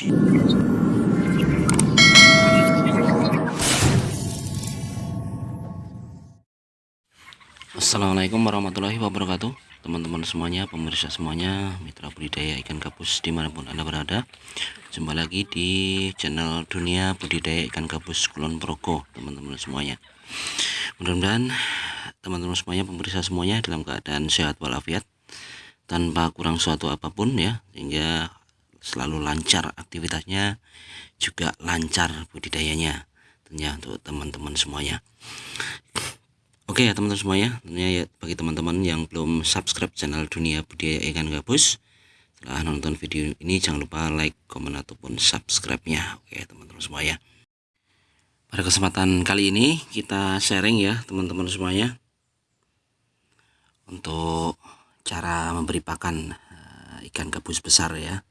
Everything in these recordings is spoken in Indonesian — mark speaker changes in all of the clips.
Speaker 1: Assalamualaikum warahmatullahi wabarakatuh. Teman-teman semuanya pemirsa semuanya mitra budidaya ikan gabus di mana pun anda berada. Jumpa lagi di channel dunia budidaya ikan gabus kulon progo teman-teman semuanya. Mudah-mudahan teman-teman semuanya pemirsa semuanya dalam keadaan sehat walafiat tanpa kurang suatu apa pun ya sehingga selalu lancar aktivitasnya juga lancar budidayanya tentunya untuk teman-teman semuanya Oke ya teman-teman semuanya, tentunya ya bagi teman-teman yang belum subscribe channel Dunia Budaya Ikan Gabus, setelah nonton video ini jangan lupa like, komen ataupun subscribe-nya. Oke teman-teman semuanya. Pada kesempatan kali ini kita sharing ya teman-teman semuanya untuk cara memberi pakan uh, ikan gabus besar ya.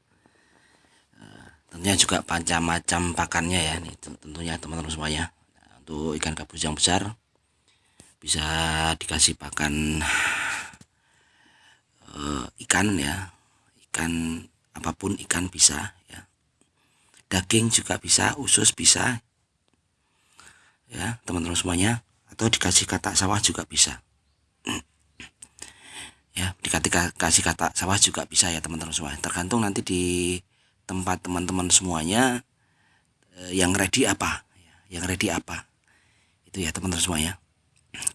Speaker 1: Tentunya juga macam-macam pakannya ya, nih tentunya teman-teman semuanya. Nah, untuk ikan gabus yang besar bisa dikasih pakan uh, ikan ya. Ikan apa pun ikan bisa ya. Daging juga bisa usus bisa ya teman-teman semuanya. Atau dikasih kata sawah juga bisa. Ya dikasih kasih kata sawah juga bisa ya teman-teman semua tergantung nanti di tempat teman-teman semuanya eh, yang ready apa? Ya, yang ready apa? Itu ya teman-teman semuanya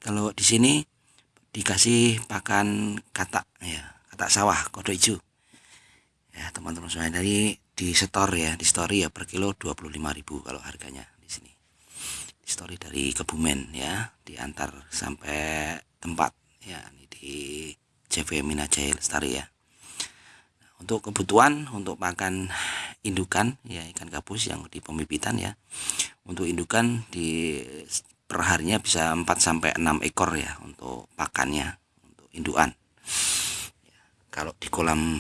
Speaker 1: kalau di sini dikasih pakan katak ya katak sawah kodok hijau. Ya teman-teman semuanya dari di store ya di story ya per kilo 25.000 kalau harganya di sini. Di story dari Kebumen ya diantar sampai tempat. Ya ini di CV Minajaya Lestari ya untuk kebutuhan untuk makan indukan ya ikan gabus yang di pembibitan ya untuk indukan di perharinya bisa 4 sampai 6 ekor ya untuk pakannya untuk induan. Ya, kalau di kolam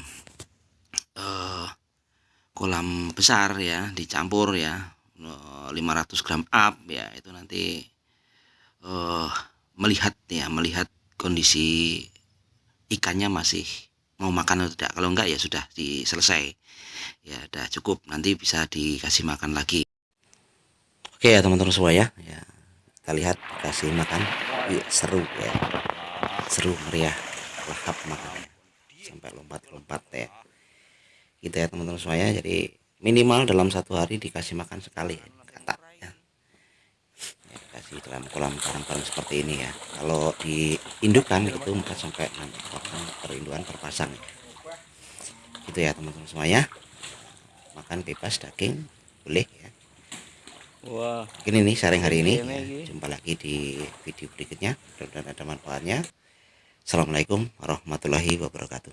Speaker 1: eh, kolam besar ya dicampur ya 500 eh, gram up ya itu nanti eh, melihat ya melihat kondisi ikannya masih mau makan atau tidak? Kalau enggak ya sudah diselesai. Ya udah cukup. Nanti bisa dikasih makan lagi. Oke ya teman-teman semua ya. Ya kita lihat kasih makan. Yuk seru ya. Seru meriah lahap makannya. Sampai lompat-lompat ya. Gitu ya teman-teman semuanya jadi minimal dalam satu hari dikasih makan sekali ya, ya kasih dalam kolam karang-karang seperti ini ya kalau diindukan itu 4 sampai 6 ekor perinduan perpasang ya. gitu ya teman-teman semuanya makan bebas daging boleh ya Wah. Ini nih sharing hari ini. Ya, jumpa lagi di video berikutnya. Mudah-mudahan ada manfaatnya. Assalamualaikum warahmatullahi wabarakatuh.